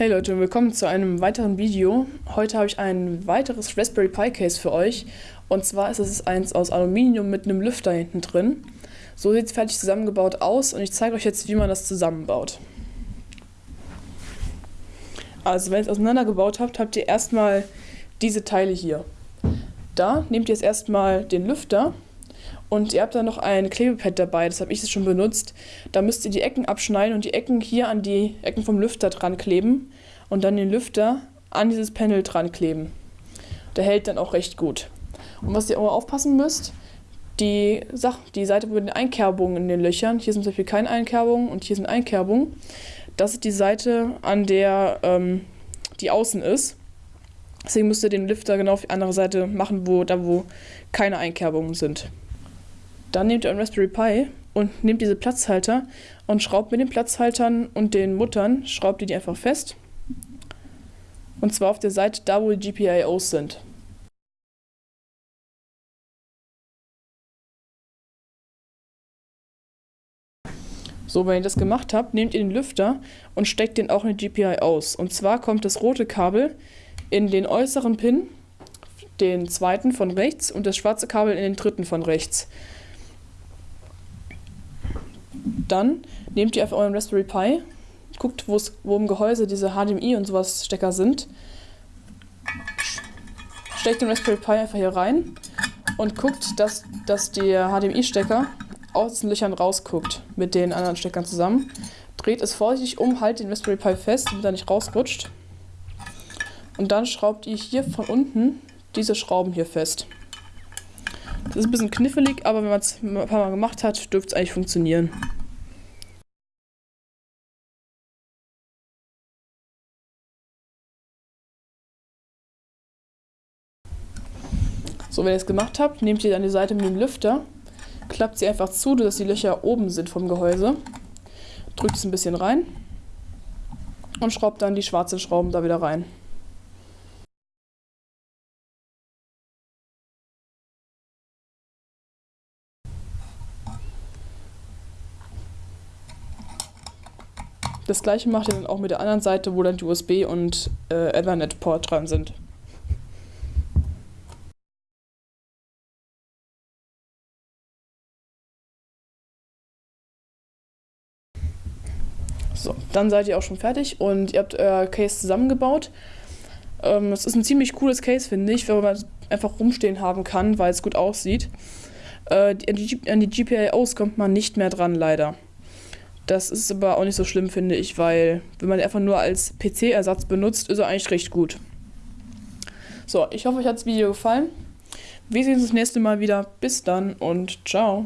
Hey Leute, willkommen zu einem weiteren Video. Heute habe ich ein weiteres Raspberry Pi Case für euch. Und zwar ist es eins aus Aluminium mit einem Lüfter hinten drin. So sieht es fertig zusammengebaut aus und ich zeige euch jetzt, wie man das zusammenbaut. Also wenn ihr es auseinandergebaut habt, habt ihr erstmal diese Teile hier. Da nehmt ihr jetzt erstmal den Lüfter und ihr habt dann noch ein Klebepad dabei, das habe ich jetzt schon benutzt. Da müsst ihr die Ecken abschneiden und die Ecken hier an die Ecken vom Lüfter dran kleben und dann den Lüfter an dieses Panel dran kleben. Der hält dann auch recht gut. Und was ihr auch aufpassen müsst, die, Sach die Seite mit den Einkerbungen in den Löchern, hier sind zum Beispiel keine Einkerbungen und hier sind Einkerbungen, das ist die Seite, an der ähm, die außen ist. Deswegen müsst ihr den Lüfter genau auf die andere Seite machen, wo, da wo keine Einkerbungen sind. Dann nehmt ihr einen Raspberry Pi und nehmt diese Platzhalter und schraubt mit den Platzhaltern und den Muttern, schraubt ihr die einfach fest. Und zwar auf der Seite da, wo die GPIOs sind. So, wenn ihr das gemacht habt, nehmt ihr den Lüfter und steckt den auch in die GPI aus. Und zwar kommt das rote Kabel in den äußeren Pin, den zweiten von rechts, und das schwarze Kabel in den dritten von rechts. Dann nehmt ihr einfach euren Raspberry Pi, guckt, wo im Gehäuse diese HDMI und sowas Stecker sind, steckt den Raspberry Pi einfach hier rein und guckt, dass, dass der HDMI-Stecker aus den Löchern rausguckt mit den anderen Steckern zusammen. Dreht es vorsichtig um, halt den Raspberry Pi fest, damit er nicht rausrutscht. Und dann schraubt ihr hier von unten diese Schrauben hier fest. Das ist ein bisschen knifflig, aber wenn man es ein paar Mal gemacht hat, dürfte es eigentlich funktionieren. So, wenn ihr es gemacht habt, nehmt ihr dann die Seite mit dem Lüfter, klappt sie einfach zu, dass die Löcher oben sind vom Gehäuse, drückt es ein bisschen rein und schraubt dann die schwarzen Schrauben da wieder rein. Das gleiche macht ihr dann auch mit der anderen Seite, wo dann die USB und äh, Ethernet-Port dran sind. So, dann seid ihr auch schon fertig und ihr habt euer Case zusammengebaut. Ähm, es ist ein ziemlich cooles Case, finde ich, wenn man es einfach rumstehen haben kann, weil es gut aussieht. Äh, an, die, an die GPIOs kommt man nicht mehr dran, leider. Das ist aber auch nicht so schlimm, finde ich, weil wenn man einfach nur als PC-Ersatz benutzt, ist er eigentlich recht gut. So, ich hoffe, euch hat das Video gefallen. Wir sehen uns das nächste Mal wieder. Bis dann und ciao.